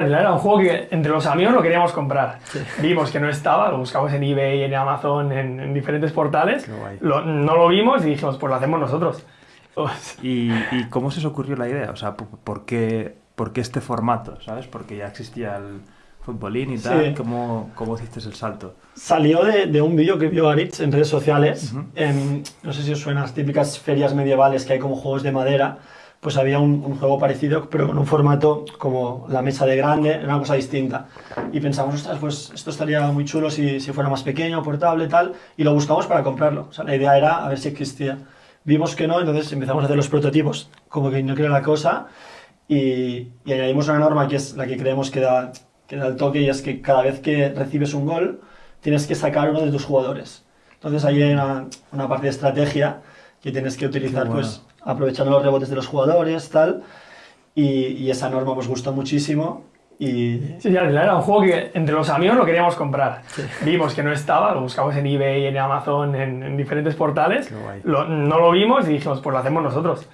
Era un juego que entre los amigos lo queríamos comprar. Vimos que no estaba, lo buscamos en eBay, en Amazon, en, diferentes portales. no lo vimos y dijimos, pues lo hacemos nosotros. ¿Y, cómo se os ocurrió la idea? O sea, ¿por qué, por qué este formato? ¿Sabes? Porque ya existía el futbolín y tal. ¿Cómo, ¿Cómo, hiciste el salto? Salió de, de un vídeo que vio Aritz en redes sociales. no sé si os suenan las típicas ferias medievales que hay como juegos de madera pues había un, juego parecido, pero con un formato como la mesa de grande, era una cosa distinta. Y pensamos, ostras, pues esto estaría muy chulo si, fuera más pequeño, portable, tal, y lo buscamos para comprarlo. O sea, la idea era a ver si existía. Vimos que no, entonces empezamos a hacer los prototipos, como que no quiere la cosa, y, añadimos una norma que es la que creemos que da, el toque, y es que cada vez que recibes un gol, tienes que sacar uno de tus jugadores. Entonces ahí hay una parte de estrategia que tienes que utilizar, pues aprovechando los rebotes de los jugadores, tal. Y, esa norma nos gustó muchísimo. Y... Sí, era un juego que entre los amigos lo queríamos comprar. Vimos que no estaba, lo buscamos en eBay, en Amazon, en, diferentes portales. no lo vimos y dijimos, pues lo hacemos nosotros.